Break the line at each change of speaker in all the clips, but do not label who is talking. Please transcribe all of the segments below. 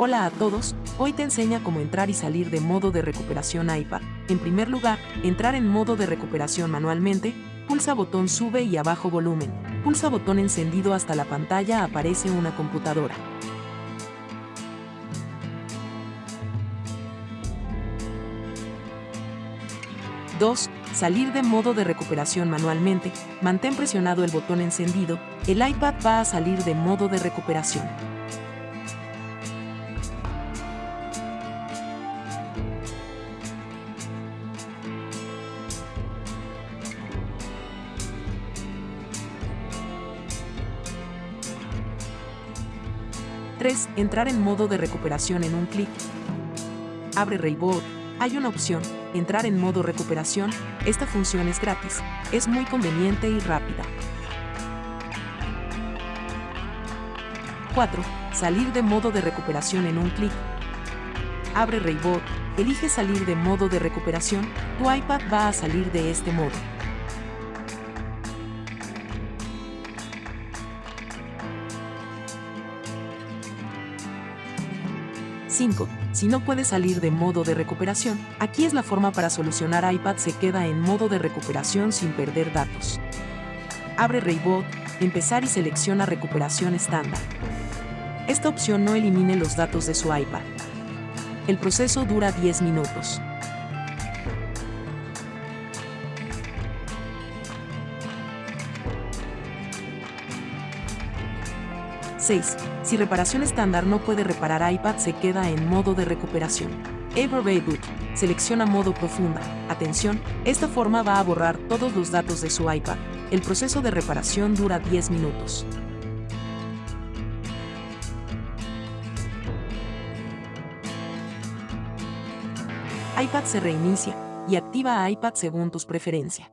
Hola a todos, hoy te enseña cómo entrar y salir de modo de recuperación iPad. En primer lugar, entrar en modo de recuperación manualmente, pulsa botón sube y abajo volumen, pulsa botón encendido hasta la pantalla aparece una computadora. Dos, Salir de modo de recuperación manualmente, mantén presionado el botón encendido, el iPad va a salir de modo de recuperación. 3. Entrar en modo de recuperación en un clic. Abre Rayboard. Hay una opción, entrar en modo recuperación. Esta función es gratis, es muy conveniente y rápida. 4. Salir de modo de recuperación en un clic. Abre Rayboard. Elige salir de modo de recuperación, tu iPad va a salir de este modo. 5. Si no puede salir de modo de recuperación, aquí es la forma para solucionar iPad se queda en modo de recuperación sin perder datos. Abre Raybot, empezar y selecciona recuperación estándar. Esta opción no elimine los datos de su iPad. El proceso dura 10 minutos. 6. Si reparación estándar no puede reparar iPad se queda en modo de recuperación. Ever Reboot. Selecciona modo profunda. Atención, esta forma va a borrar todos los datos de su iPad. El proceso de reparación dura 10 minutos. iPad se reinicia y activa iPad según tus preferencias.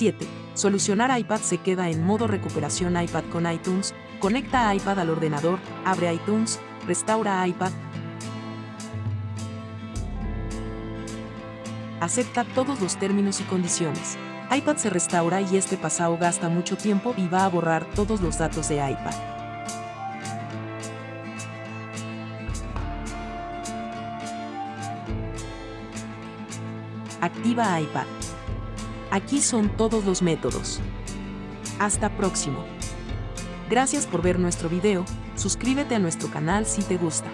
7. Solucionar iPad se queda en modo recuperación iPad con iTunes, conecta iPad al ordenador, abre iTunes, restaura iPad, acepta todos los términos y condiciones. iPad se restaura y este pasado gasta mucho tiempo y va a borrar todos los datos de iPad. Activa iPad. Aquí son todos los métodos. Hasta próximo. Gracias por ver nuestro video, suscríbete a nuestro canal si te gusta.